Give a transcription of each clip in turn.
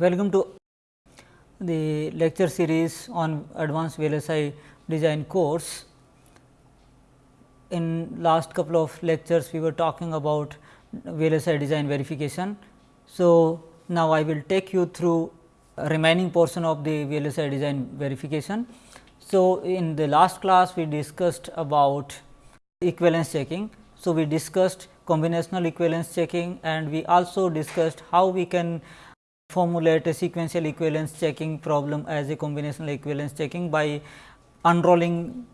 Welcome to the lecture series on advanced VLSI design course. In last couple of lectures, we were talking about VLSI design verification. So, now I will take you through remaining portion of the VLSI design verification. So, in the last class we discussed about equivalence checking. So, we discussed combinational equivalence checking and we also discussed how we can formulate a sequential equivalence checking problem as a combinational equivalence checking by unrolling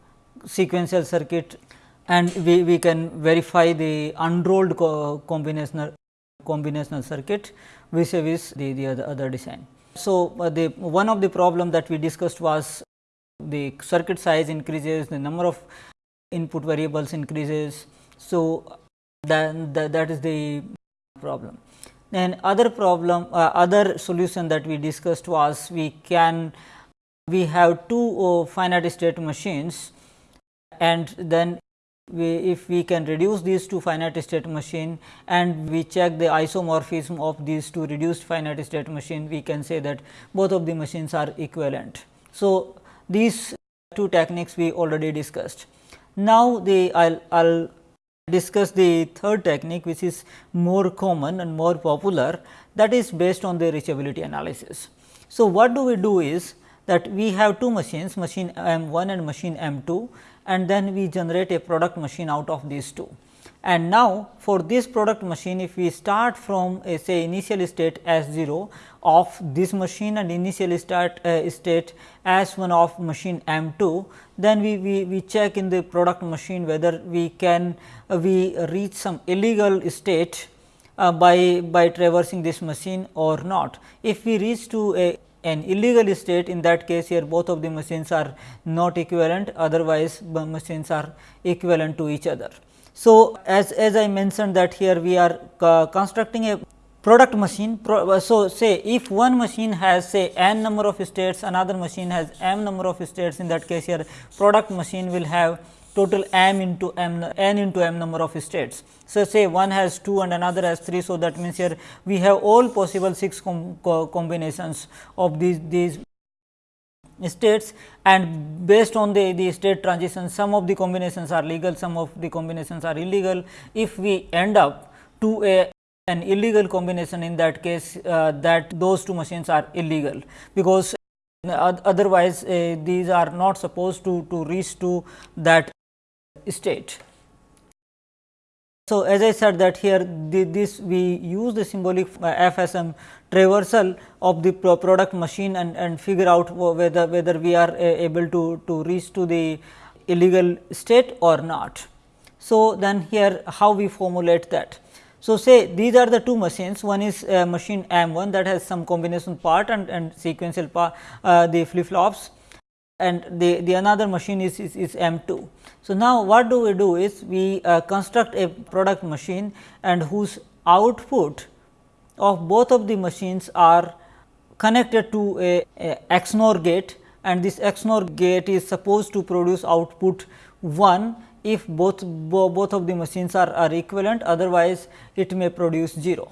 sequential circuit and we, we can verify the unrolled co combinational combinational circuit vis-a-vis the, the other, other design. So, uh, the one of the problem that we discussed was the circuit size increases, the number of input variables increases. So, then that, that is the problem. Then other problem, uh, other solution that we discussed was we can we have two uh, finite state machines and then we if we can reduce these two finite state machine and we check the isomorphism of these two reduced finite state machine we can say that both of the machines are equivalent. So, these two techniques we already discussed. Now, the I will discuss the third technique which is more common and more popular that is based on the reachability analysis. So, what do we do is that we have two machines machine M 1 and machine M 2 and then we generate a product machine out of these two. And now, for this product machine if we start from a say initial state S 0 of this machine and initial start uh, state S 1 of machine M 2, then we, we, we check in the product machine whether we can uh, we reach some illegal state uh, by, by traversing this machine or not. If we reach to a an illegal state in that case here both of the machines are not equivalent otherwise machines are equivalent to each other. So, as, as I mentioned that here we are uh, constructing a product machine. Pro, so, say if one machine has say n number of states another machine has m number of states in that case here product machine will have total m into m n into m number of states. So, say one has 2 and another has 3. So, that means here we have all possible 6 com co combinations of these these states and based on the, the state transition some of the combinations are legal some of the combinations are illegal. If we end up to a an illegal combination in that case uh, that those two machines are illegal because otherwise uh, these are not supposed to, to reach to that state. So, as I said that here the, this we use the symbolic uh, FSM traversal of the pro product machine and, and figure out whether whether we are uh, able to, to reach to the illegal state or not. So, then here how we formulate that. So, say these are the two machines one is uh, machine M 1 that has some combination part and, and sequential part uh, the flip flops and the, the another machine is, is, is M 2. So, now what do we do is we uh, construct a product machine and whose output of both of the machines are connected to a, a XNOR gate and this XNOR gate is supposed to produce output 1 if both bo both of the machines are, are equivalent otherwise it may produce 0.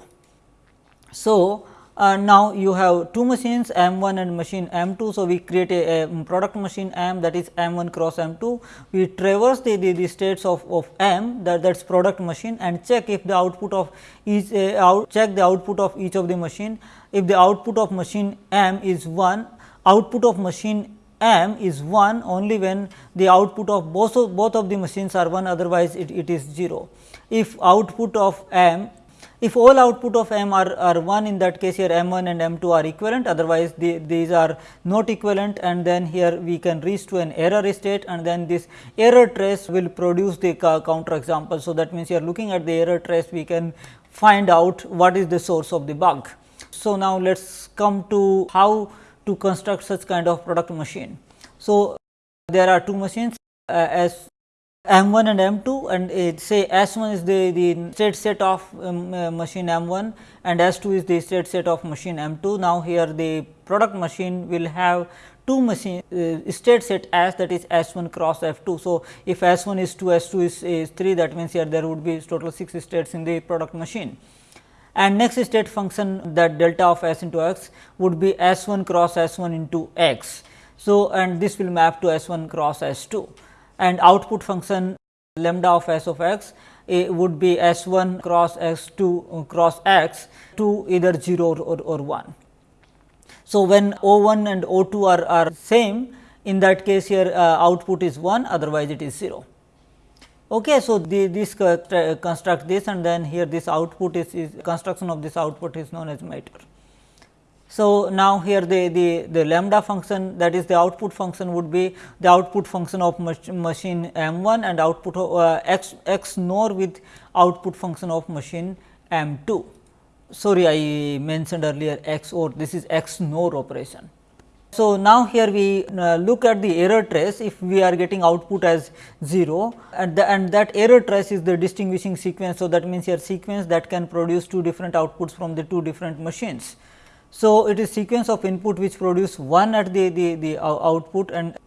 So, uh, now you have two machines M 1 and machine M 2. So, we create a, a, product machine M that is M 1 cross M 2. We traverse the, the, the states of, of M that that is product machine and check if the output of each uh, out check the output of each of the machine. If the output of machine M is 1, output of machine M is 1 only when the output of both of, both of the machines are 1 otherwise it, it is 0. If output of M if all output of m are, are 1 in that case here m 1 and m 2 are equivalent otherwise the, these are not equivalent and then here we can reach to an error state and then this error trace will produce the counter example. So, that means you are looking at the error trace we can find out what is the source of the bug. So, now let us come to how to construct such kind of product machine. So, there are two machines uh, as M 1 and M 2 and it say S 1 is the, the state set of um, uh, machine M 1 and S 2 is the state set of machine M 2. Now, here the product machine will have two machine uh, state set S that is S 1 cross F 2. So, if S 1 is 2 S 2 is, is 3 that means, here there would be total 6 states in the product machine. and next state function that delta of s into x would be s 1 cross s 1 into x. So, and this will map to s 1 cross s 2 and output function lambda of s of x eh, would be s 1 cross s 2 uh, cross x to either 0 or, or 1. So, when O 1 and O 2 are, are same in that case here uh, output is 1 otherwise it is 0. Okay, so, the, this construct uh, this and then here this output is, is construction of this output is known as miter. So, now here the, the, the lambda function that is the output function would be the output function of mach machine M 1 and output of, uh, x x nor with output function of machine M 2. Sorry, I mentioned earlier x or this is x nor operation. So, now here we uh, look at the error trace if we are getting output as 0 and, the, and that error trace is the distinguishing sequence. So, that means your sequence that can produce two different outputs from the two different machines. So, it is sequence of input which produce one at the, the, the output and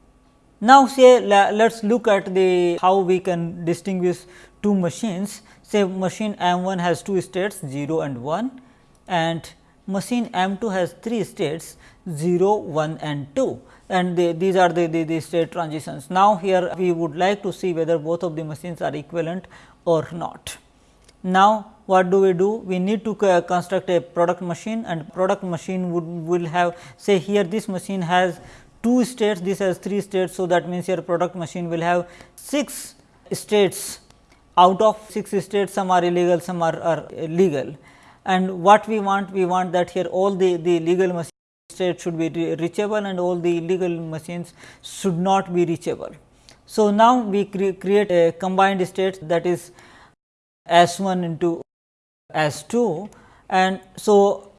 now say let us look at the how we can distinguish two machines say machine M 1 has two states 0 and 1 and machine M 2 has three states 0 1 and 2 and the, these are the, the, the state transitions. Now, here we would like to see whether both of the machines are equivalent or not. Now, what do we do? We need to construct a product machine and product machine would will have say here this machine has two states, this has three states. So, that means your product machine will have 6 states out of 6 states some are illegal some are, are legal and what we want we want that here all the, the legal machine states should be reachable and all the illegal machines should not be reachable. So, now we cre create a combined state that is S 1 into S 2 and so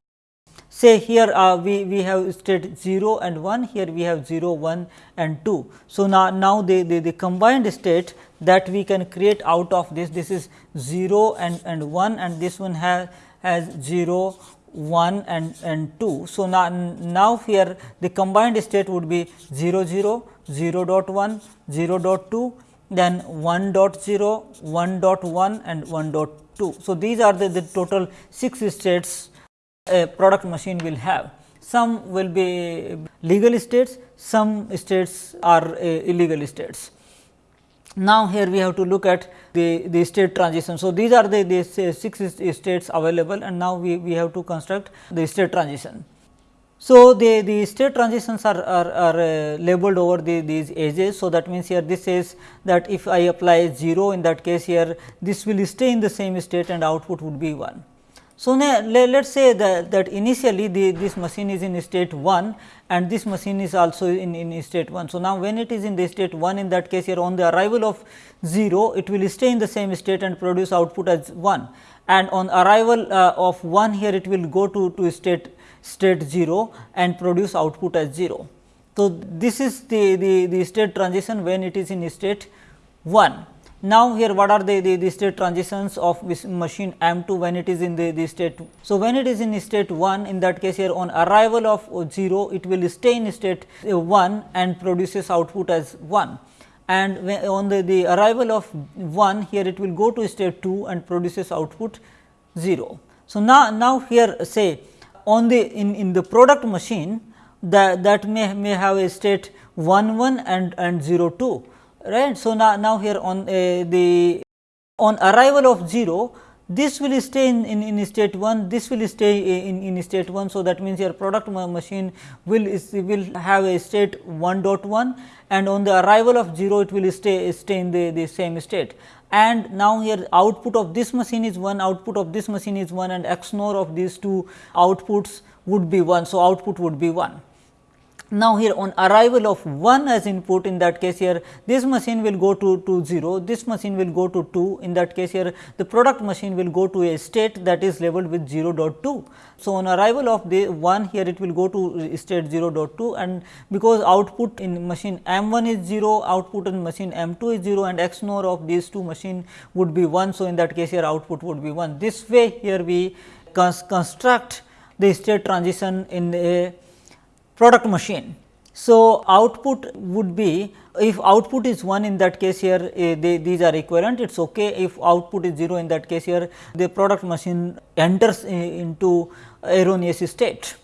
say here uh, we, we have state 0 and 1 here we have 0 1 and 2. So, now, now the, the, the combined state that we can create out of this this is 0 and, and 1 and this one has, has 0 1 and, and 2. So, now, now here the combined state would be 0 0 0 dot 1 0 dot 2 then 1 dot 0, 1 dot 1 and 1 dot 2. So, these are the, the total 6 states a product machine will have. Some will be legal states, some states are uh, illegal states. Now, here we have to look at the, the state transition. So, these are the, the 6 states available and now we, we have to construct the state transition. So, the, the state transitions are, are, are uh, labeled over the, these edges. So, that means here this says that if I apply 0 in that case here this will stay in the same state and output would be 1. So, now let us say that, that initially the, this machine is in state 1 and this machine is also in, in state 1. So, now when it is in the state 1 in that case here on the arrival of 0 it will stay in the same state and produce output as 1 and on arrival uh, of 1 here it will go to, to state state 0 and produce output as 0. So, this is the, the, the state transition when it is in state 1. Now, here what are the, the, the state transitions of this machine M 2 when it is in the, the state. 2. So, when it is in state 1 in that case here on arrival of 0 it will stay in state 1 and produces output as 1 and on the, the arrival of 1 here it will go to state 2 and produces output 0. So, now, now here say on the in, in the product machine that, that may, may have a state 1 1 and, and 0 2 right. So, now, now here on uh, the on arrival of 0 this will stay in, in, in state 1, this will stay in, in state 1. So, that means your product machine will is, will have a state 1.1 and on the arrival of 0 it will stay stay in the, the same state and now here output of this machine is 1 output of this machine is 1 and XNOR of these two outputs would be 1. So, output would be 1. Now, here on arrival of 1 as input in that case here this machine will go to, to 0, this machine will go to 2 in that case here the product machine will go to a state that is labeled with 0.2. So, on arrival of the 1 here it will go to state 0.2 and because output in machine M 1 is 0, output in machine M 2 is 0 and XNOR of these two machine would be 1. So, in that case here output would be 1. This way here we construct the state transition in a product machine. So, output would be if output is 1 in that case here uh, they, these are equivalent it is ok if output is 0 in that case here the product machine enters into erroneous state.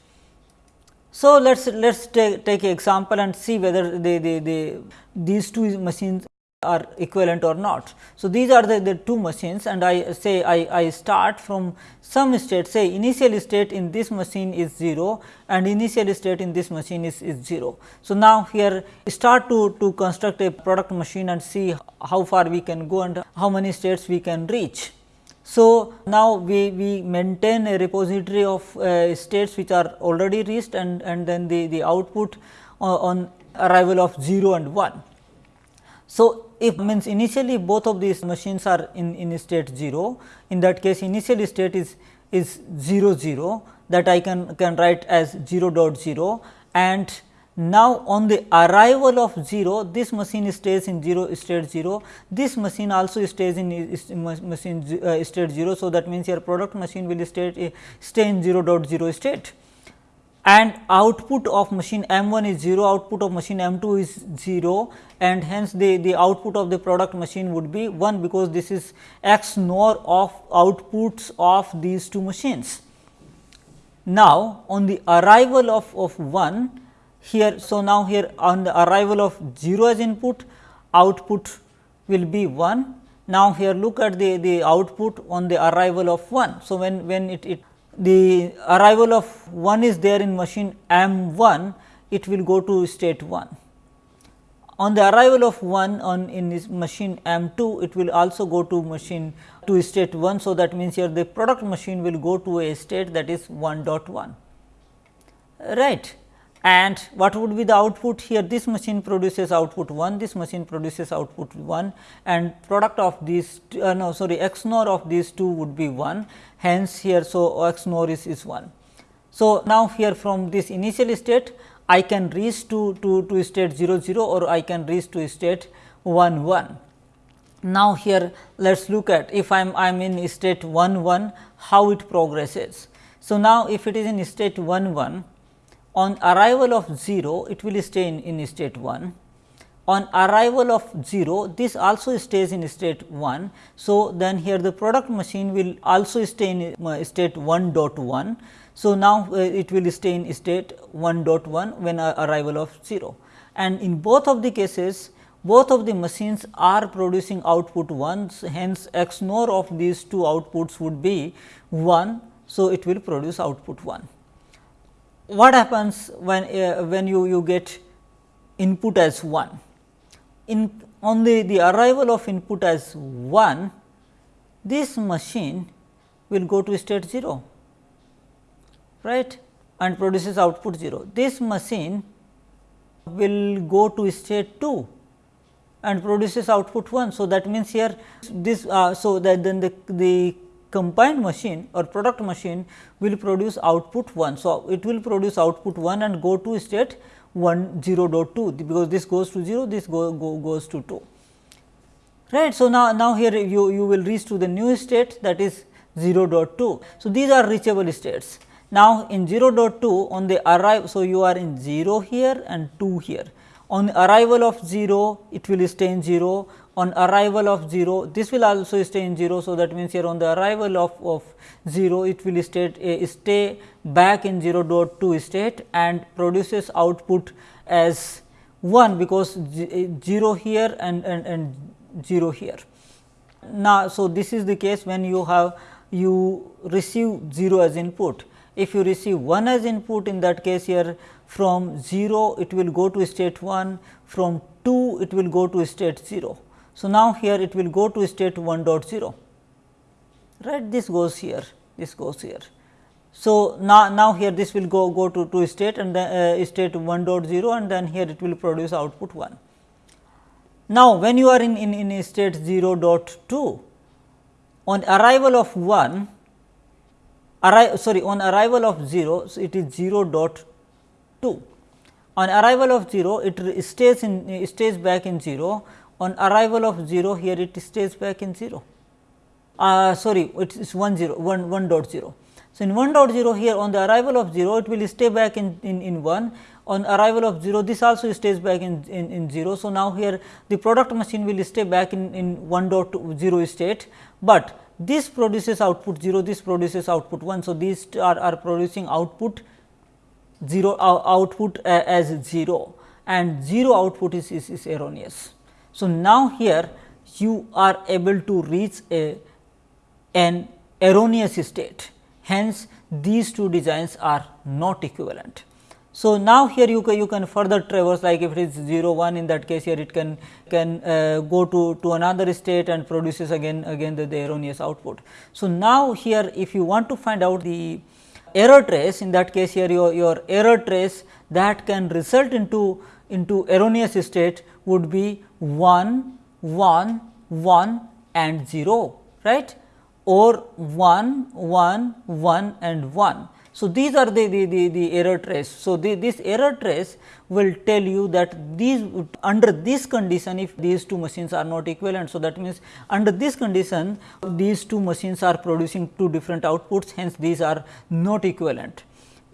So, let us let us take, take example and see whether the, the, the these two machines are equivalent or not. So, these are the, the two machines and I say I, I start from some state say initial state in this machine is 0 and initial state in this machine is, is 0. So, now here start to, to construct a product machine and see how far we can go and how many states we can reach. So, now we, we maintain a repository of uh, states which are already reached and, and then the, the output uh, on arrival of 0 and 1. So, if means initially both of these machines are in, in state 0, in that case initial state is, is 0 0 that I can, can write as 0 dot 0 and now on the arrival of 0 this machine stays in 0 state 0, this machine also stays in machine uh, state 0. So, that means your product machine will stay, stay in 0 dot 0 state and output of machine M 1 is 0, output of machine M 2 is 0 and hence the, the output of the product machine would be 1 because this is x nor of outputs of these two machines. Now, on the arrival of, of 1 here, so now here on the arrival of 0 as input output will be 1. Now, here look at the, the output on the arrival of 1. So, when, when it, it the arrival of 1 is there in machine M 1, it will go to state 1. On the arrival of 1 on in this machine M 2, it will also go to machine to state 1. So, that means here the product machine will go to a state that is 1.1 right and what would be the output here this machine produces output 1 this machine produces output 1 and product of these uh, no sorry X XNOR of these two would be 1 hence here so XNOR is, is 1. So, now here from this initial state I can reach to, to, to state 0 0 or I can reach to state 1 1. Now, here let us look at if I am I am in state 1 1 how it progresses. So, now if it is in state 1 1 on arrival of 0 it will stay in, in state 1 on arrival of 0 this also stays in state 1. So, then here the product machine will also stay in state 1 dot 1. So, now uh, it will stay in state 1 dot 1 when uh, arrival of 0 and in both of the cases both of the machines are producing output 1 hence XNOR of these two outputs would be 1. So, it will produce output 1 what happens when uh, when you you get input as 1 in on the the arrival of input as 1 this machine will go to state 0 right? And produces output 0 this machine will go to state 2 and produces output 1. So, that means here this uh, so that then the, the combined machine or product machine will produce output 1. So, it will produce output 1 and go to state 1 0 dot 2 because this goes to 0 this go, go goes to 2 right. So, now, now here you, you will reach to the new state that is 0 dot 2. So, these are reachable states. Now, in 0 dot 2 on the arrive, so you are in 0 here and 2 here. On arrival of 0, it will stay in 0 on arrival of 0 this will also stay in 0. So, that means, here on the arrival of, of 0 it will state uh, stay back in 0 dot 2 state and produces output as 1 because 0 here and, and, and 0 here. Now, so this is the case when you have you receive 0 as input. If you receive 1 as input in that case here from 0 it will go to state 1, from 2 it will go to state 0. So, now here it will go to state 1.0 right this goes here this goes here. So, now, now here this will go go to, to state and then uh, state 1.0 and then here it will produce output 1. Now, when you are in, in, in state 0.2 on arrival of 1 arri sorry on arrival of 0 so it is 0.2 on arrival of 0 it stays in stays back in 0 on arrival of 0 here it stays back in 0 uh, sorry it is 1 0 1 1 dot 0. So, in 1 dot 0 here on the arrival of 0 it will stay back in, in, in 1 on arrival of 0 this also stays back in, in, in 0. So, now here the product machine will stay back in, in 1 dot 0 state, but this produces output 0 this produces output 1. So, these are, are producing output 0 uh, output uh, as 0 and 0 output is, is, is erroneous. So, now here you are able to reach a an erroneous state hence these two designs are not equivalent. So, now here you can, you can further traverse like if it is 0 1 in that case here it can can uh, go to, to another state and produces again again the, the erroneous output. So, now here if you want to find out the error trace in that case here your, your error trace that can result into into erroneous state would be 1 1 1 and 0 right or 1 1 1 and 1. So, these are the, the, the, the error trace. So, the, this error trace will tell you that these under this condition if these two machines are not equivalent. So, that means under this condition these two machines are producing two different outputs hence these are not equivalent.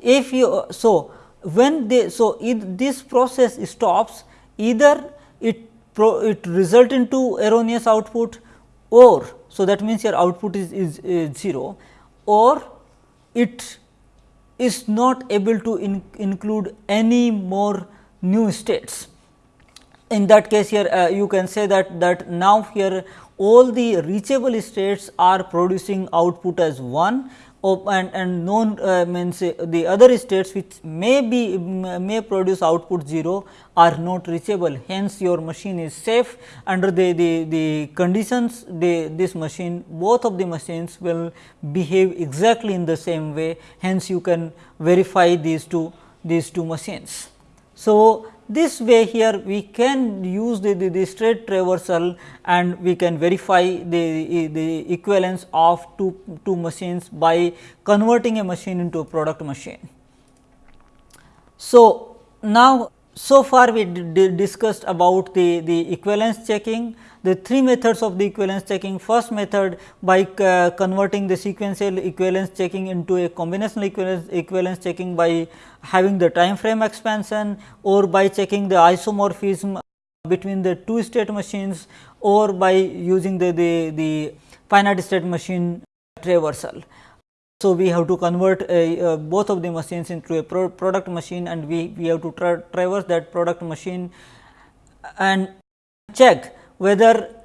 If you so when they so if this process stops either it it result into erroneous output or so that means your output is, is, is 0 or it is not able to in, include any more new states. In that case here uh, you can say that that now here all the reachable states are producing output as 1 and, and known uh, means uh, the other states which may be may produce output 0 are not reachable. Hence your machine is safe. Under the, the, the conditions the, this machine both of the machines will behave exactly in the same way. Hence you can verify these two these two machines. So, this way here we can use the, the, the, straight traversal and we can verify the, the equivalence of two, two machines by converting a machine into a product machine. So, now so far we discussed about the, the equivalence checking, the three methods of the equivalence checking. First method by uh, converting the sequential equivalence checking into a combinational equivalence, equivalence checking by having the time frame expansion or by checking the isomorphism between the two state machines or by using the, the, the finite state machine traversal. So, we have to convert a, uh, both of the machines into a pro product machine and we, we have to tra traverse that product machine and check whether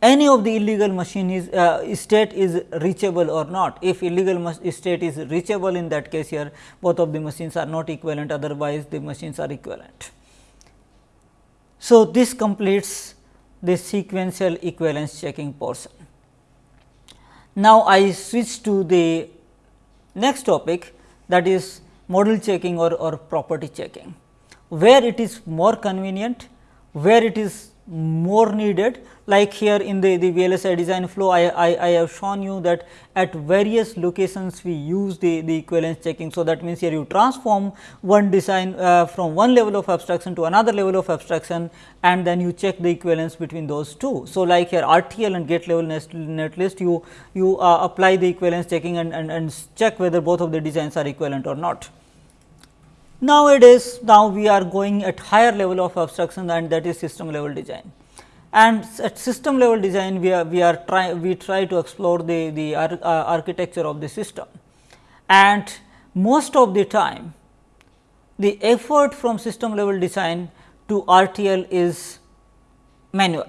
any of the illegal machine is uh, state is reachable or not. If illegal state is reachable in that case here both of the machines are not equivalent otherwise the machines are equivalent. So, this completes the sequential equivalence checking portion. Now, I switch to the next topic that is model checking or, or property checking, where it is more convenient, where it is more needed like here in the, the VLSI design flow I, I, I have shown you that at various locations we use the, the equivalence checking. So, that means here you transform one design uh, from one level of abstraction to another level of abstraction and then you check the equivalence between those two. So, like here RTL and gate level net, list you, you uh, apply the equivalence checking and, and, and check whether both of the designs are equivalent or not. Nowadays, now we are going at higher level of abstraction and that is system level design. And at system level design, we are we are try we try to explore the the ar, uh, architecture of the system. And most of the time, the effort from system level design to RTL is manual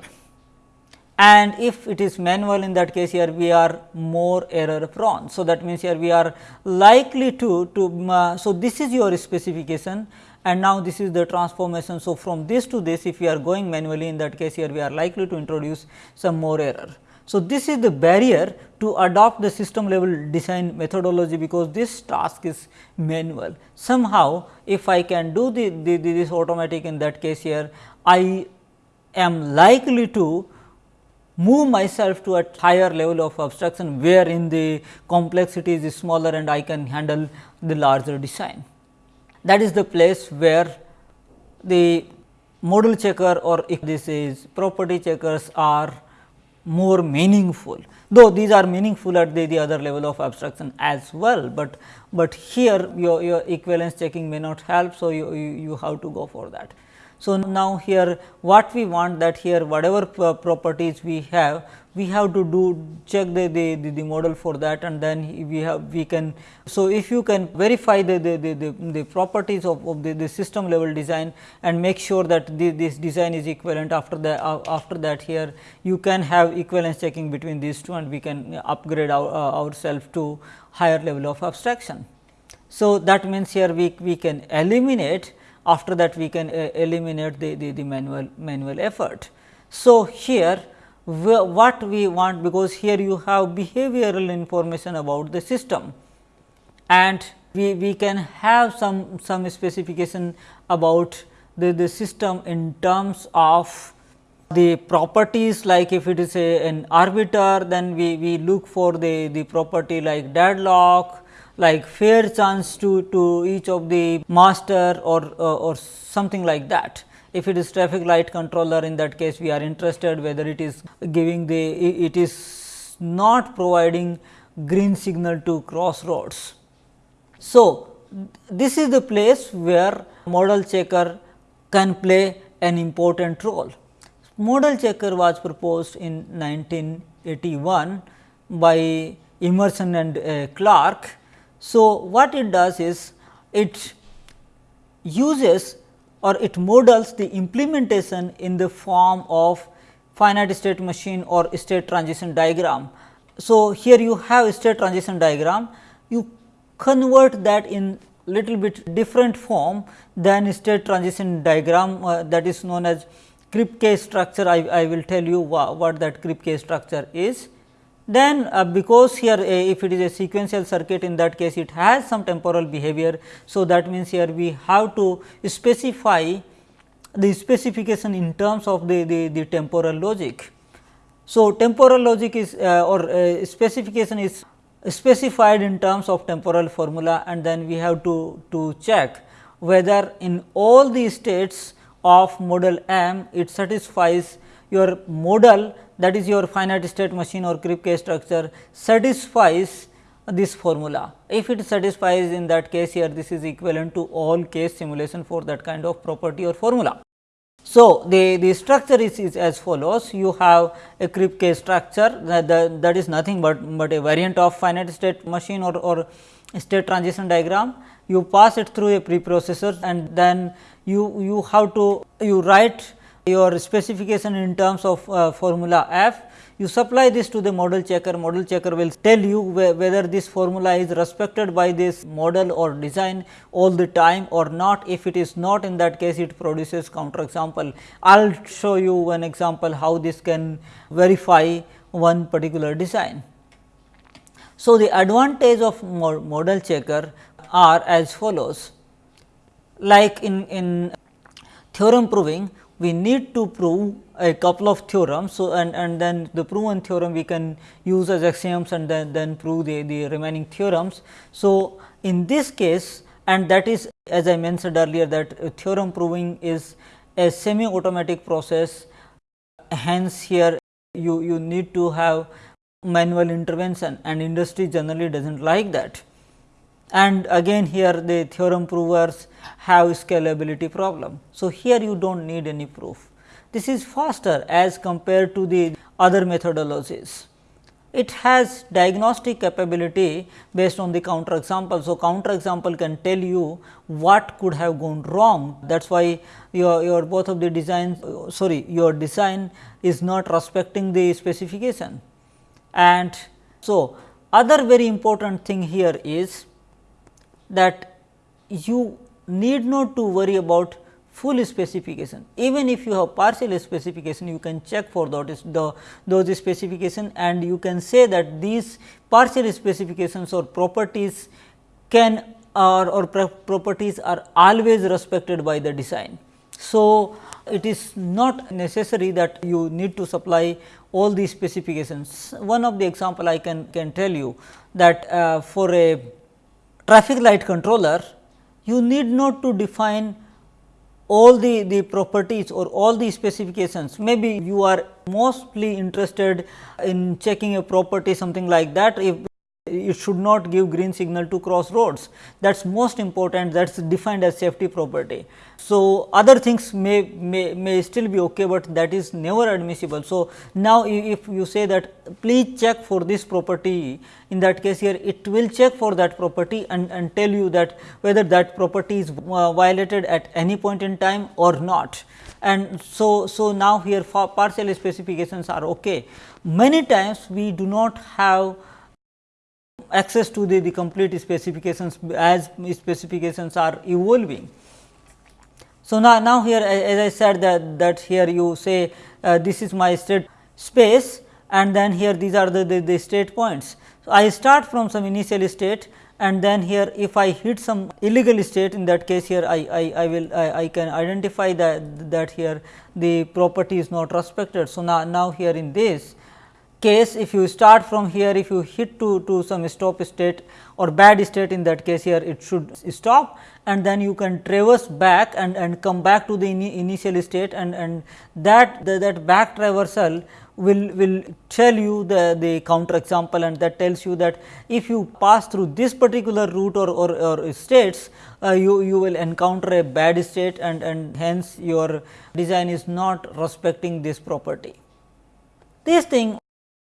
and if it is manual in that case here we are more error prone. So, that means here we are likely to, to uh, so this is your specification and now this is the transformation. So, from this to this if we are going manually in that case here we are likely to introduce some more error. So, this is the barrier to adopt the system level design methodology because this task is manual. Somehow, if I can do the, the, the this automatic in that case here, I am likely to move myself to a higher level of abstraction wherein the complexity is smaller and I can handle the larger design. That is the place where the model checker or if this is property checkers are more meaningful though these are meaningful at the, the other level of abstraction as well, but but here your, your equivalence checking may not help. So, you, you, you have to go for that. So, now here what we want that here whatever properties we have we have to do check the, the, the, the, model for that and then we have we can. So, if you can verify the, the, the, the, the properties of, of the, the system level design and make sure that the, this design is equivalent after the uh, after that here you can have equivalence checking between these two and we can upgrade our, uh, ourselves to higher level of abstraction. So, that means here we, we can eliminate after that we can uh, eliminate the, the, the manual manual effort. So, here what we want because here you have behavioral information about the system and we, we can have some some specification about the, the system in terms of the properties like if it is a an arbiter then we, we look for the, the property like deadlock like fair chance to, to each of the master or, or, or something like that if it is traffic light controller in that case we are interested whether it is giving the it is not providing green signal to crossroads. So, this is the place where model checker can play an important role. Model checker was proposed in 1981 by Emerson and uh, Clarke. So, what it does is it uses or it models the implementation in the form of finite state machine or state transition diagram. So, here you have state transition diagram, you convert that in little bit different form than state transition diagram uh, that is known as Kripke structure. I, I will tell you wha what that Kripke structure is. Then uh, because here uh, if it is a sequential circuit in that case it has some temporal behavior. So, that means here we have to specify the specification in terms of the, the, the temporal logic. So, temporal logic is uh, or uh, specification is specified in terms of temporal formula and then we have to, to check whether in all the states of model M it satisfies your model that is your finite state machine or Kripke structure satisfies this formula. If it satisfies in that case here this is equivalent to all case simulation for that kind of property or formula. So, the, the structure is, is as follows you have a Kripke structure that, that, that is nothing but, but a variant of finite state machine or, or state transition diagram. You pass it through a preprocessor and then you, you have to you write your specification in terms of uh, formula f, you supply this to the model checker, model checker will tell you wh whether this formula is respected by this model or design all the time or not. If it is not in that case it produces counter example. I will show you one example how this can verify one particular design. So, the advantage of model checker are as follows like in, in theorem proving we need to prove a couple of theorems. So, and, and then the proven theorem we can use as axioms and then, then prove the, the remaining theorems. So, in this case and that is as I mentioned earlier that theorem proving is a semi automatic process hence here you, you need to have manual intervention and industry generally does not like that and again here the theorem provers have scalability problem. So, here you do not need any proof. This is faster as compared to the other methodologies. It has diagnostic capability based on the counter example. So, counter example can tell you what could have gone wrong. That is why your, your both of the designs sorry your design is not respecting the specification. And so, other very important thing here is that you need not to worry about full specification. Even if you have partial specification, you can check for those, the, those specification and you can say that these partial specifications or properties can or, or properties are always respected by the design. So, it is not necessary that you need to supply all these specifications. One of the example I can, can tell you that uh, for a traffic light controller, you need not to define all the, the properties or all the specifications. Maybe you are mostly interested in checking a property something like that. If it should not give green signal to cross roads that is most important that is defined as safety property. So, other things may, may, may still be okay, but that is never admissible. So, now if you say that please check for this property in that case here it will check for that property and, and tell you that whether that property is uh, violated at any point in time or not. And so, so now here partial specifications are okay. Many times we do not have access to the, the complete specifications as specifications are evolving. So, now, now here as I said that, that here you say uh, this is my state space and then here these are the, the, the state points. So, I start from some initial state and then here if I hit some illegal state in that case here I, I, I will I, I, can identify that that here the property is not respected. So, now, now here in this case if you start from here if you hit to, to some stop state or bad state in that case here it should stop and then you can traverse back and, and come back to the in initial state and, and that the, that back traversal will, will tell you the, the counter example and that tells you that if you pass through this particular route or, or, or states uh, you, you will encounter a bad state and, and hence your design is not respecting this property. This thing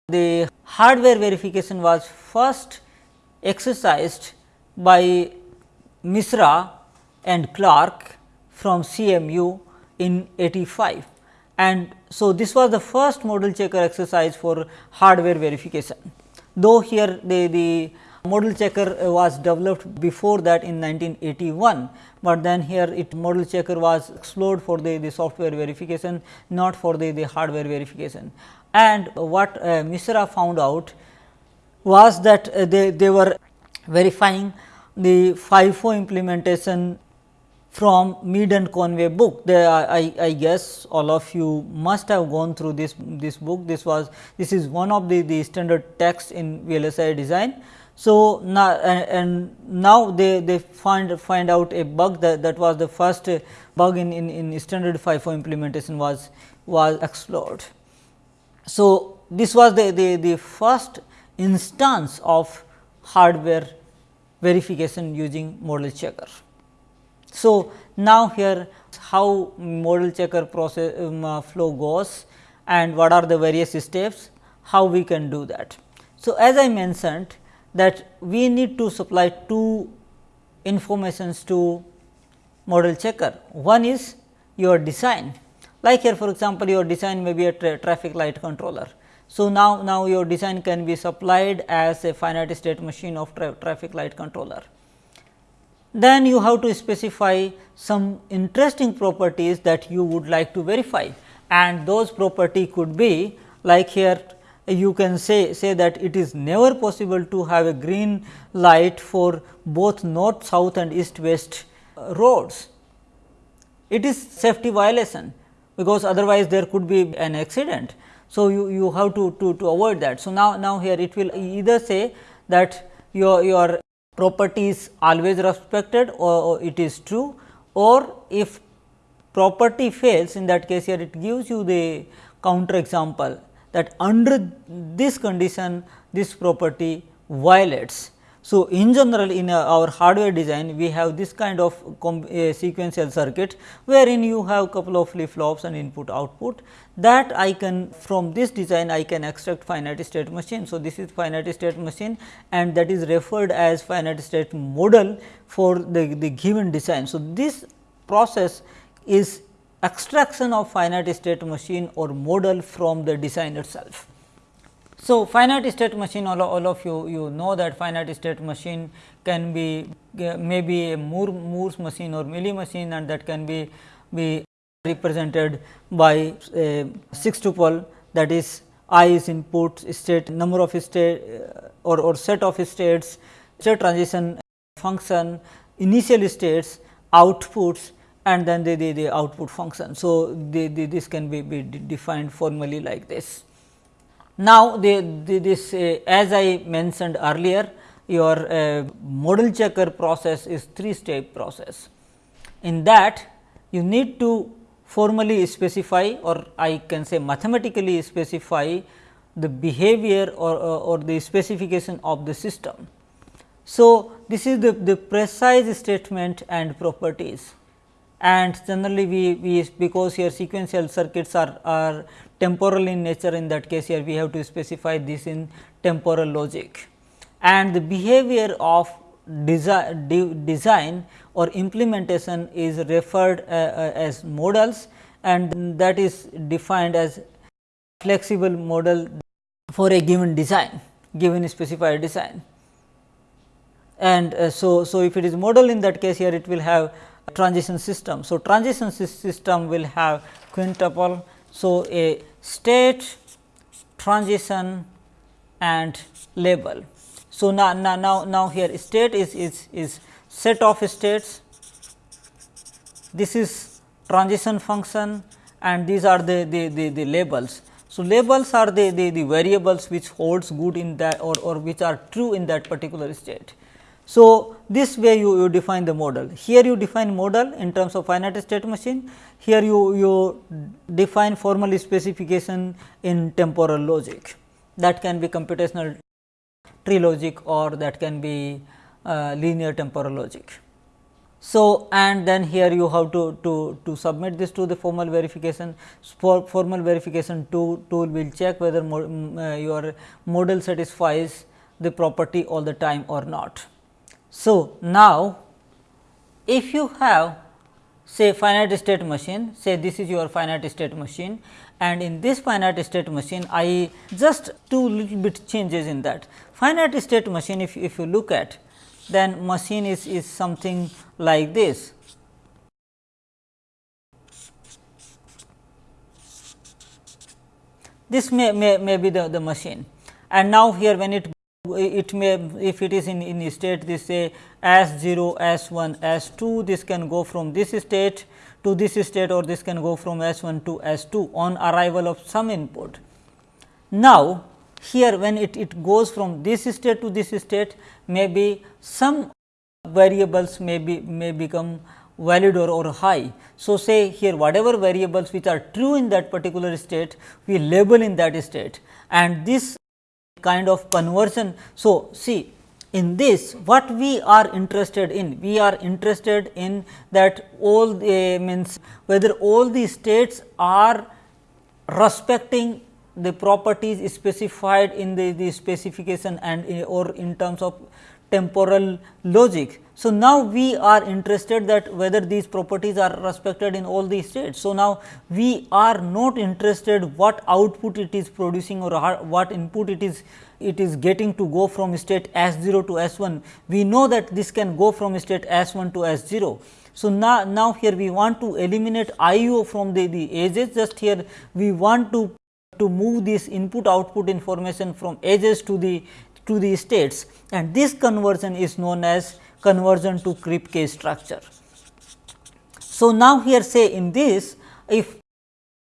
the hardware verification was first exercised by Mishra and Clarke from CMU in 85 and so this was the first model checker exercise for hardware verification. Though here the, the model checker was developed before that in 1981, but then here it model checker was explored for the, the software verification not for the, the hardware verification and what uh, Mishra found out was that uh, they, they were verifying the FIFO implementation from Mead and Conway book. They, I, I guess all of you must have gone through this this book. This was this is one of the, the standard text in VLSI design. So, now and, and now they, they find find out a bug that, that was the first bug in, in, in standard FIFO implementation was was explored. So, this was the, the, the first instance of hardware verification using model checker. So, now here how model checker process um, uh, flow goes and what are the various steps, how we can do that. So, as I mentioned that we need to supply two informations to model checker. One is your design like here for example, your design may be a tra traffic light controller. So, now, now your design can be supplied as a finite state machine of tra traffic light controller. Then you have to specify some interesting properties that you would like to verify and those property could be like here you can say say that it is never possible to have a green light for both north south and east west uh, roads. It is safety violation because otherwise there could be an accident. So, you, you have to, to, to avoid that. So, now, now here it will either say that your, your property is always respected or, it is true or if property fails in that case here it gives you the counter example that under this condition this property violates so, in general in uh, our hardware design we have this kind of uh, sequential circuit wherein you have couple of flip flops and input output that I can from this design I can extract finite state machine. So, this is finite state machine and that is referred as finite state model for the, the given design. So, this process is extraction of finite state machine or model from the design itself. So, finite state machine all, all of you you know that finite state machine can be uh, maybe a Moore Moore's machine or Mealy machine and that can be be represented by a 6 tuple that is i is input state number of state uh, or, or set of states state transition function initial states outputs and then the, the, the output function. So, the, the, this can be, be defined formally like this. Now, the, the this uh, as I mentioned earlier your uh, model checker process is three step process. In that you need to formally specify or I can say mathematically specify the behavior or, or, or the specification of the system. So, this is the, the precise statement and properties and generally we, we because here sequential circuits are, are temporal in nature in that case here we have to specify this in temporal logic. And the behavior of design, de, design or implementation is referred uh, uh, as models and that is defined as flexible model for a given design given specified design. And uh, so so if it is model in that case here it will have transition system. So transition system will have quintuple. So a state transition and label. So now now now, here state is is is set of states. This is transition function and these are the the, the, the labels. So, labels are the, the, the variables which holds good in that or, or which are true in that particular state. So, this way you, you define the model. Here you define model in terms of finite state machine, here you, you define formal specification in temporal logic that can be computational tree logic or that can be uh, linear temporal logic. So, and then here you have to, to, to submit this to the formal verification. For formal verification tool, tool will check whether mo, uh, your model satisfies the property all the time or not. So, now if you have say finite state machine, say this is your finite state machine and in this finite state machine I just two little bit changes in that. Finite state machine if, if you look at then machine is, is something like this. This may, may, may be the, the machine and now here when it it may if it is in, in state this say S 0, S 1, S 2 this can go from this state to this state or this can go from S 1 to S 2 on arrival of some input. Now, here when it, it goes from this state to this state maybe some variables may be may become valid or, or high. So, say here whatever variables which are true in that particular state we label in that state and this kind of conversion. So, see in this what we are interested in we are interested in that all the means whether all the states are respecting the properties specified in the, the specification and or in terms of temporal logic. So, now we are interested that whether these properties are respected in all these states. So, now we are not interested what output it is producing or what input it is it is getting to go from state S 0 to S 1. We know that this can go from state S 1 to S 0. So, now, now here we want to eliminate I o from the, the edges just here we want to to move this input output information from edges to the to the states and this conversion is known as conversion to Kripke structure. So, now here say in this if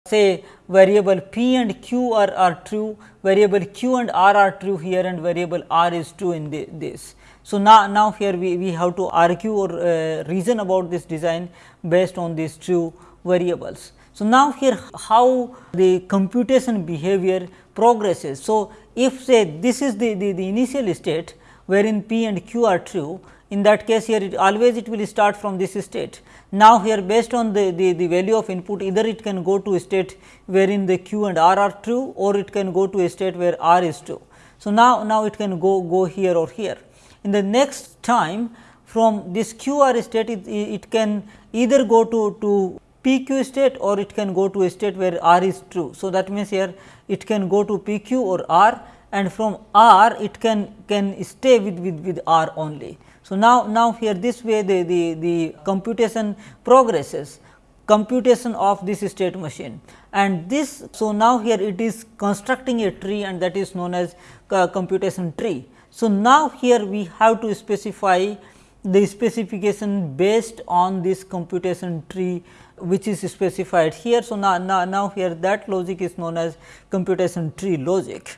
say variable p and q are, are true, variable q and r are true here and variable r is true in the, this. So, now, now here we, we have to argue or uh, reason about this design based on these true variables. So, now here how the computation behavior progresses. So, if say this is the, the, the initial state wherein p and q are true, in that case here it always it will start from this state. Now, here based on the, the, the value of input either it can go to a state wherein the q and r are true or it can go to a state where r is true. So, now, now it can go, go here or here. In the next time from this q r state it, it can either go to, to p q state or it can go to a state where r is true. So, that means, here it can go to p q or r and from r it can, can stay with, with, with r only. So, now, now here this way the, the, the computation progresses computation of this state machine and this. So, now here it is constructing a tree and that is known as computation tree. So, now here we have to specify the specification based on this computation tree which is specified here. So, now, now, now here that logic is known as computation tree logic.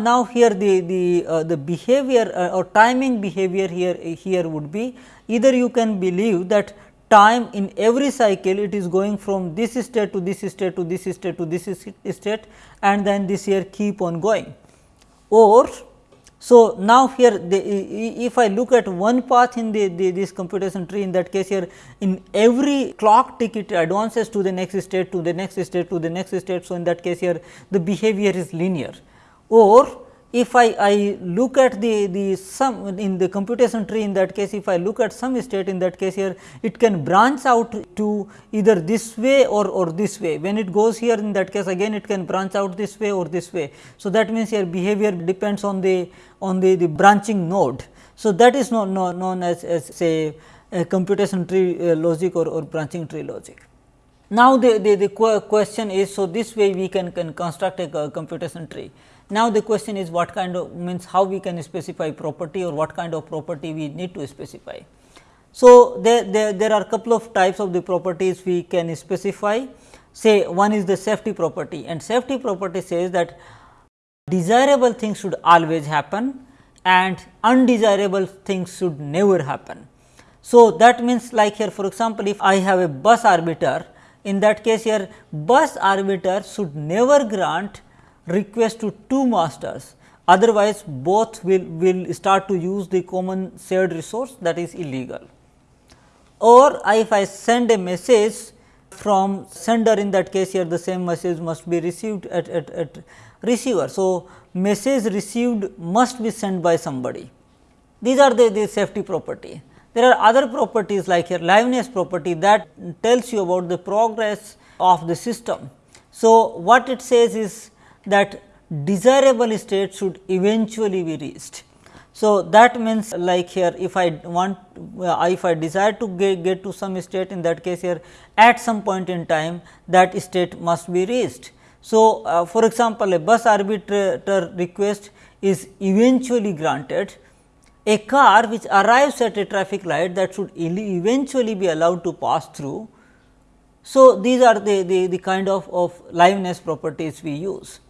Now, here the, the, uh, the behavior uh, or timing behavior here, here would be either you can believe that time in every cycle it is going from this state to this state to this state to this state and then this here keep on going or so, now here the, if I look at one path in the, the, this computation tree in that case here in every clock tick it advances to the next state to the next state to the next state. So, in that case here the behavior is linear or if I, I look at the, the sum in the computation tree in that case if I look at some state in that case here it can branch out to either this way or, or this way when it goes here in that case again it can branch out this way or this way. So, that means your behavior depends on the on the, the branching node. So, that is known, known as, as say a computation tree uh, logic or, or branching tree logic. Now, the, the, the question is so this way we can, can construct a computation tree. Now, the question is what kind of means how we can specify property or what kind of property we need to specify. So, there, there, there are couple of types of the properties we can specify say one is the safety property and safety property says that desirable things should always happen and undesirable things should never happen. So, that means like here for example, if I have a bus arbiter in that case here bus arbiter should never grant request to two masters otherwise both will, will start to use the common shared resource that is illegal. Or if I send a message from sender in that case here the same message must be received at, at, at receiver. So, message received must be sent by somebody. These are the, the safety property. There are other properties like here liveness property that tells you about the progress of the system. So, what it says is that desirable state should eventually be reached. So, that means like here if I want uh, if I desire to get, get to some state in that case here at some point in time that state must be reached. So, uh, for example, a bus arbitrator request is eventually granted a car which arrives at a traffic light that should eventually be allowed to pass through. So, these are the, the, the kind of, of liveness properties we use.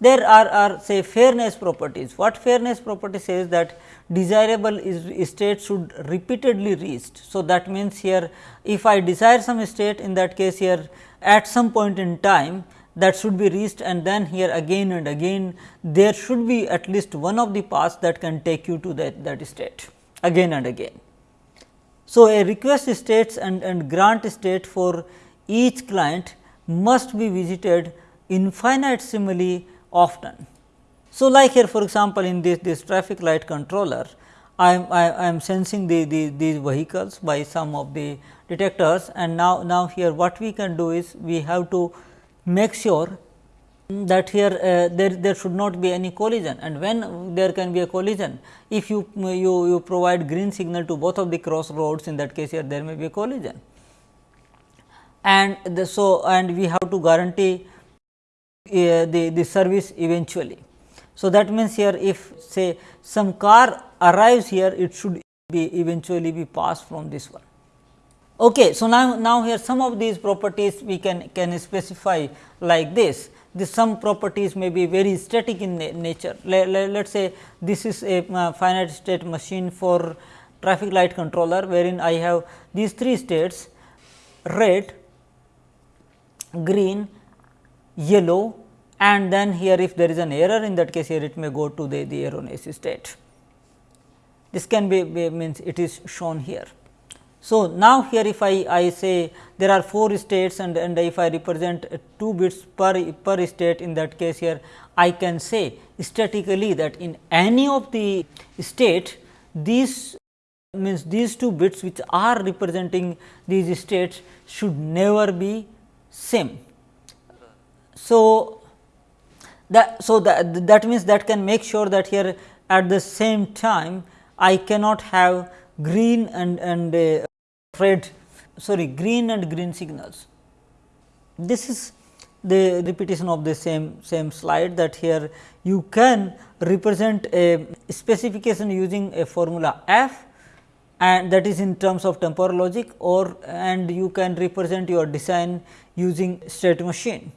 There are, are say fairness properties. What fairness property says that desirable is state should repeatedly reached. So, that means here if I desire some state in that case here at some point in time that should be reached and then here again and again there should be at least one of the paths that can take you to that, that state again and again. So, a request states and, and grant state for each client must be visited infinitesimally often. So, like here for example, in this, this traffic light controller, I am, I am sensing the, the, these vehicles by some of the detectors and now, now here what we can do is we have to make sure that here uh, there, there should not be any collision and when there can be a collision if you, you, you provide green signal to both of the crossroads in that case here there may be a collision. And the, so, and we have to guarantee uh, the, the service eventually. So, that means here if say some car arrives here it should be eventually be passed from this one. Okay, so now, now here some of these properties we can, can specify like this. This some properties may be very static in na nature. Let, let, us say this is a uh, finite state machine for traffic light controller, wherein I have these three states red, green, yellow and then here if there is an error in that case here it may go to the, the erroneous state. This can be, be means it is shown here. So, now here if I, I say there are 4 states and, and if I represent 2 bits per, per state in that case here I can say statically that in any of the state these means these 2 bits which are representing these states should never be same. So, that so that that means that can make sure that here at the same time I cannot have green and and uh, red sorry green and green signals. This is the repetition of the same same slide that here you can represent a specification using a formula f and that is in terms of temporal logic or and you can represent your design using state machine.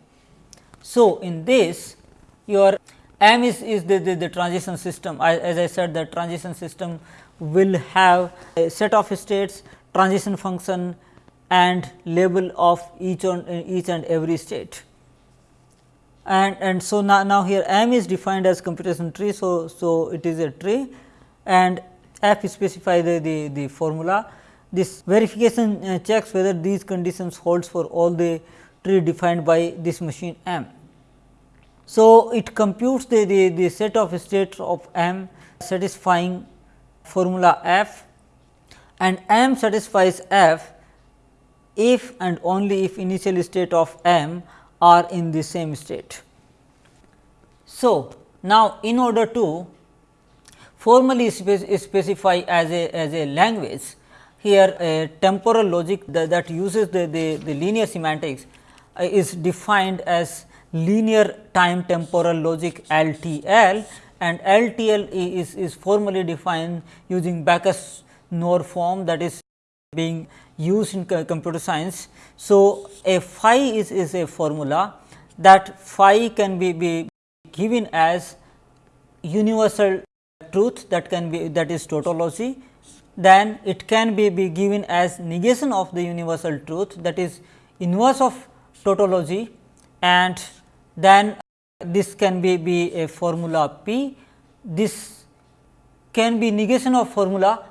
So, in this your M is, is the, the, the transition system as I said the transition system will have a set of states transition function and label of each on each and every state. And, and so now, now here M is defined as computation tree. So, so it is a tree and F specify the, the, the formula. This verification uh, checks whether these conditions holds for all the tree defined by this machine M. So, it computes the, the, the set of states of M satisfying formula F and M satisfies F if and only if initial state of M are in the same state. So, now in order to formally spe specify as a as a language here a temporal logic that, that uses the, the, the, linear semantics uh, is defined as linear time temporal logic LTL and LTL is, is formally defined using Backus Naur form that is being used in computer science. So, a phi is, is a formula that phi can be, be given as universal truth that can be that is tautology, then it can be, be given as negation of the universal truth that is inverse of tautology and then this can be, be a formula p. This can be negation of formula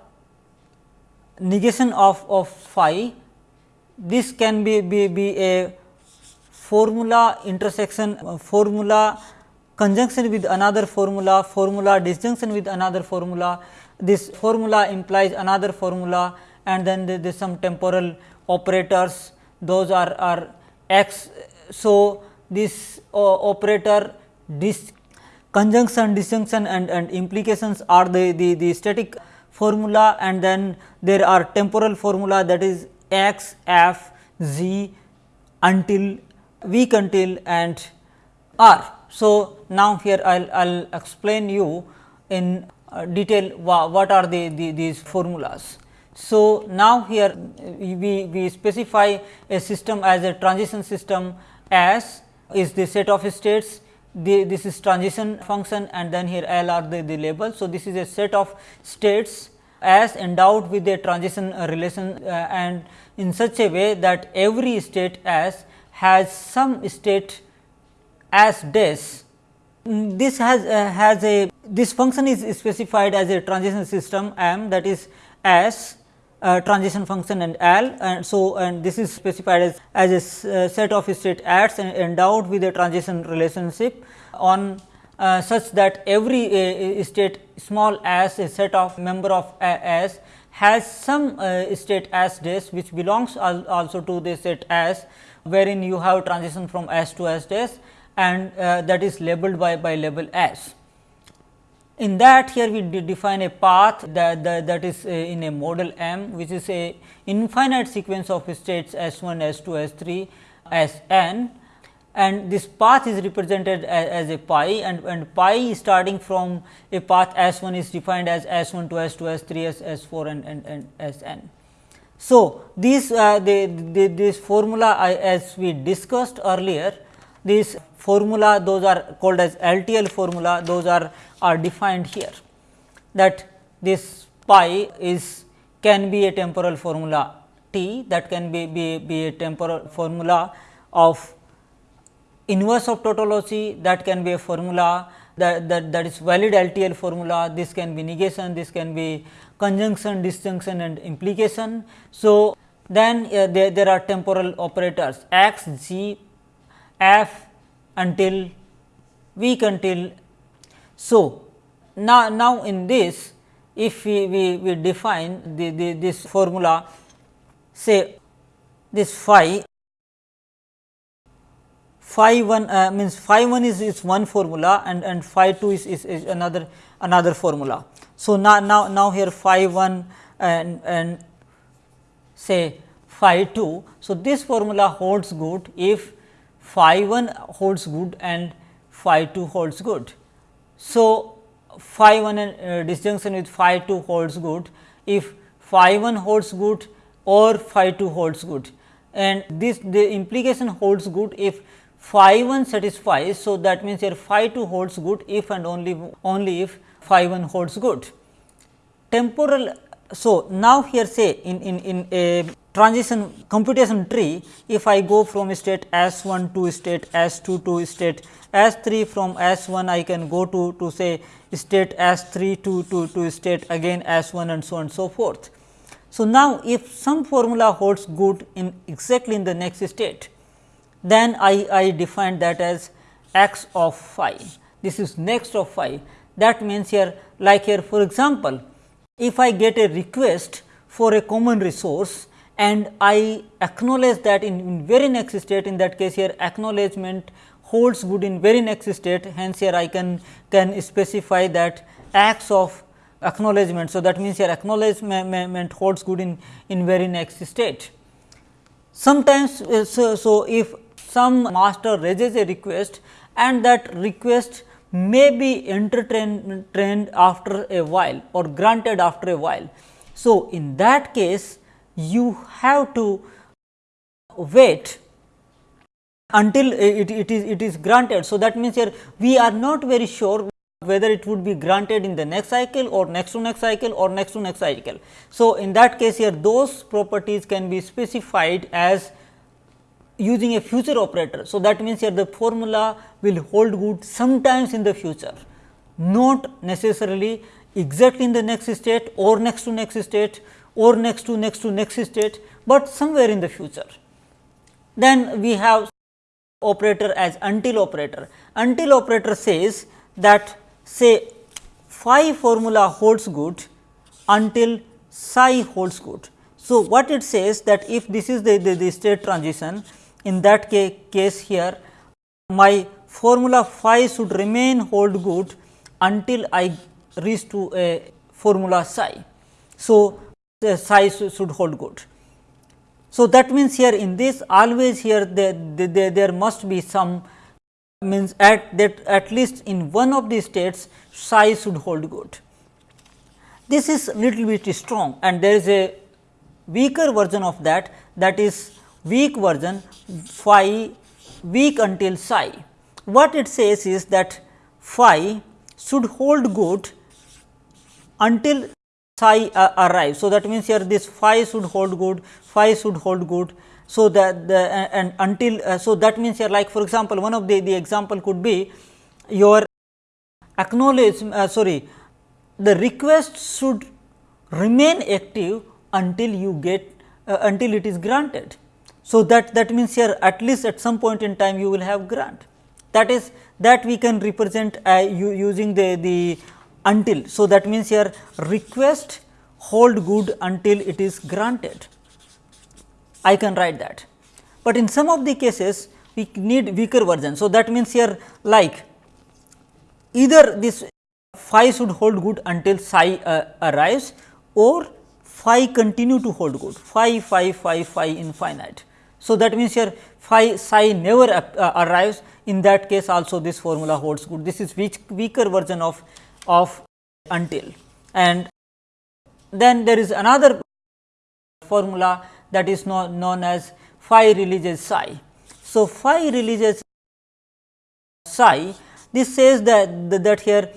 negation of, of phi. This can be, be, be a formula intersection uh, formula conjunction with another formula, formula disjunction with another formula. This formula implies another formula and then there is some temporal operators those are, are x. So, this uh, operator this conjunction, disjunction and, and implications are the, the, the static formula and then there are temporal formula that is x, f, z until weak until and r. So, now here I will explain you in uh, detail wha what are the, the, these formulas. So, now here we, we specify a system as a transition system as is the set of states the, this is transition function and then here L are the, the labels. So, this is a set of states as endowed with a transition relation uh, and in such a way that every state as has some state as dash. This has uh, has a this function is specified as a transition system M that is as uh, transition function and L and so and this is specified as, as a uh, set of state ads and endowed with a transition relationship on uh, such that every uh, state small as a set of member of S has some uh, state S dash which belongs al also to the set S wherein you have transition from S to S dash and uh, that is labeled by, by label S. In that here we define a path that, that, that is uh, in a model M which is a infinite sequence of states S 1, S 2, S 3, S n and this path is represented as, as a pi and, and pi starting from a path S 1 is defined as S 1 to S 2, S 3, S, S 4 and, and, and S n. So, these uh, the, the, this formula I, as we discussed earlier this formula those are called as LTL formula those are are defined here that this pi is can be a temporal formula t that can be, be, be a temporal formula of inverse of tautology that can be a formula that, that, that is valid LTL formula this can be negation this can be conjunction disjunction and implication. So, then uh, there, there are temporal operators x g f until weak until so, now, now in this if we, we, we define the, the, this formula say this phi phi 1 uh, means phi 1 is, is one formula and, and phi 2 is, is, is another another formula. So, now, now, now here phi 1 and, and say phi 2. So, this formula holds good if phi 1 holds good and phi 2 holds good. So, phi 1 uh, disjunction with phi 2 holds good if phi 1 holds good or phi 2 holds good and this the implication holds good if phi 1 satisfies. So, that means here phi 2 holds good if and only only if phi 1 holds good. Temporal so now here say in, in, in a transition computation tree if I go from state S 1 to state S 2 to state S 3 from S 1 I can go to to say state S 3 to, to, to state again S 1 and so on and so forth. So, now if some formula holds good in exactly in the next state, then I, I define that as x of phi. This is next of phi that means here like here for example, if I get a request for a common resource and I acknowledge that in, in very next state in that case here acknowledgement holds good in very next state hence here I can can specify that acts of acknowledgement. So, that means here acknowledgement holds good in, in very next state. Sometimes, uh, so, so if some master raises a request and that request may be entertained after a while or granted after a while. So, in that case you have to wait until it, it is it is granted. So, that means here we are not very sure whether it would be granted in the next cycle or next to next cycle or next to next cycle. So, in that case here those properties can be specified as using a future operator. So, that means here the formula will hold good sometimes in the future, not necessarily exactly in the next state or next to next state or next to next to next state, but somewhere in the future. Then we have operator as until operator. Until operator says that say phi formula holds good until psi holds good. So, what it says that if this is the, the, the state transition in that ca case here my formula phi should remain hold good until I reach to a formula psi. So, the psi should hold good. So, that means here in this always here there, there, there must be some means at that at least in one of the states psi should hold good. This is little bit strong and there is a weaker version of that that is weak version phi weak until psi. What it says is that phi should hold good until psi uh, arrives. So, that means here this phi should hold good, phi should hold good so, that the and until uh, so that means here like for example, one of the, the example could be your acknowledge uh, sorry the request should remain active until you get uh, until it is granted. So, that that means here at least at some point in time you will have grant that is that we can represent uh, using the the until. So, that means here request hold good until it is granted. I can write that. But in some of the cases we need weaker version. So, that means here like either this phi should hold good until psi uh, arrives or phi continue to hold good phi phi phi phi infinite. So, that means here phi psi never uh, arrives in that case also this formula holds good this is weak, weaker version of of until and then there is another formula that is known, known as phi releases psi. So, phi releases psi this says that, that here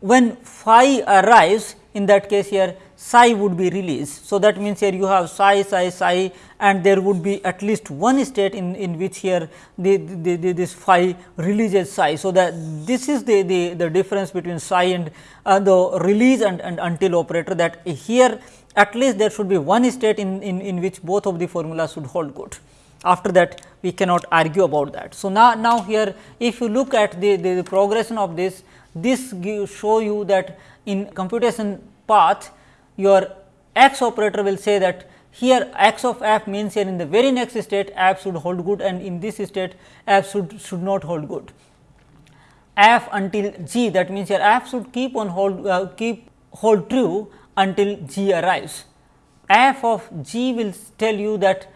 when phi arrives in that case here psi would be released. So, that means here you have psi psi psi and there would be at least one state in, in which here the, the, the this phi releases psi. So, that this is the, the, the difference between psi and uh, the release and, and until operator that here at least there should be one state in, in, in which both of the formulas should hold good. After that we cannot argue about that. So, now, now here if you look at the, the, the progression of this, this show you that in computation path your x operator will say that here x of f means here in the very next state f should hold good and in this state f should, should not hold good. f until g that means here f should keep on hold uh, keep hold true until g arrives. f of g will tell you that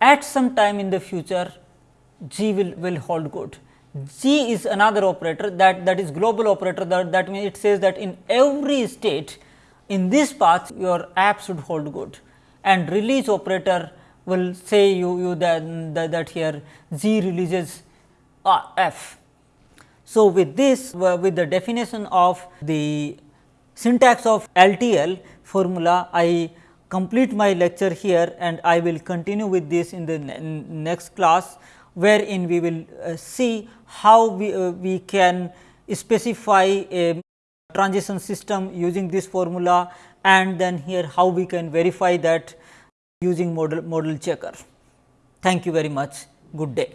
at some time in the future g will, will hold good. g is another operator that, that is global operator that, that means it says that in every state in this path your app should hold good and release operator will say you, you that, that, that here z releases uh, f. So, with this with the definition of the syntax of LTL formula I complete my lecture here and I will continue with this in the next class wherein we will uh, see how we, uh, we can specify a transition system using this formula and then here how we can verify that using model model checker. Thank you very much. Good day.